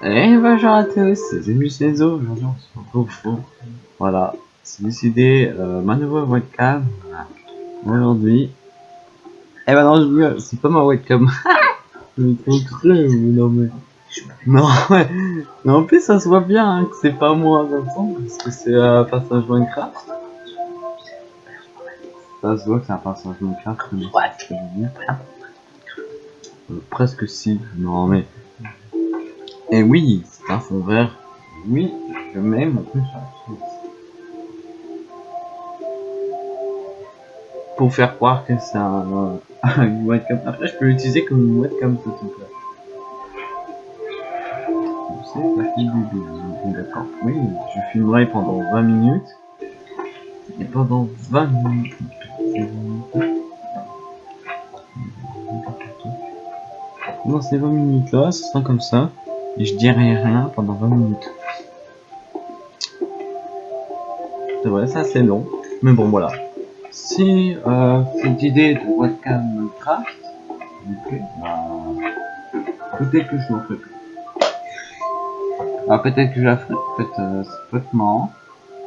Et bonjour à tous, c'est Musezo, aujourd'hui on se retrouve pour, voilà, c'est décidé, euh, ma nouvelle webcam, aujourd'hui, et bah non, je c'est pas ma webcam, trop cru, non mais, non, ouais, mais en plus ça se voit bien hein, que c'est pas moi dans le sens, parce que c'est un passage Minecraft, ça se voit que c'est un passage Minecraft, mais euh, presque si, non mais, et oui, c'est un fond vert. Oui, je mets mon plus Pour faire croire que c'est un, une webcam. Après, je peux l'utiliser comme une webcam tout simplement. D'accord. Oui, je filmerai pendant 20 minutes. Et pendant 20 minutes. Dans ces 20 minutes là, ce sera comme ça je dirai rien pendant 20 minutes. C'est vrai, ça c'est long, mais bon voilà. Si euh, cette idée de webcam vous plaît, bah, peut-être que je m'en ferai Ah, peut-être que je la ferai, peut-être euh, c'est peut être marrant.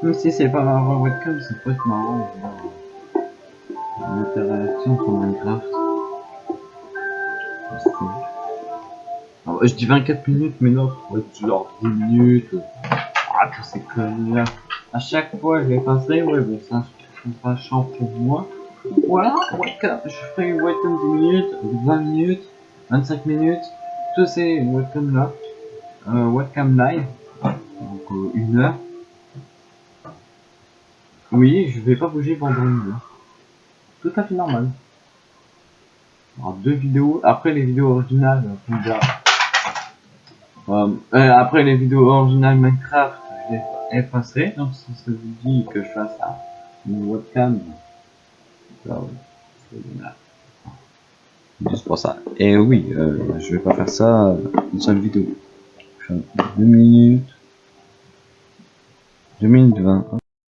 Même si c'est pas ma webcam, c'est peut être marrant. L'interaction sur Minecraft. Je dis 24 minutes, mais non, genre 10 minutes. Ah, que c'est comme. À chaque fois, je les passerai, ouais, bon, ça, c'est pas chiant pour moi. Voilà, webcam, je ferai webcam 10 minutes, 20 minutes, 25 minutes, tout c'est webcam là. Euh, webcam live, donc euh, une heure. Oui, je vais pas bouger pendant une heure. Tout à fait normal. Alors, deux vidéos, après les vidéos originales, on. Euh, après les vidéos originales Minecraft, je les effacerai. Donc si ça vous dit que je fasse ça, une webcam, juste pour ça. Et oui, euh, je vais pas faire ça une seule vidéo. 2 minutes. 2 minutes 20.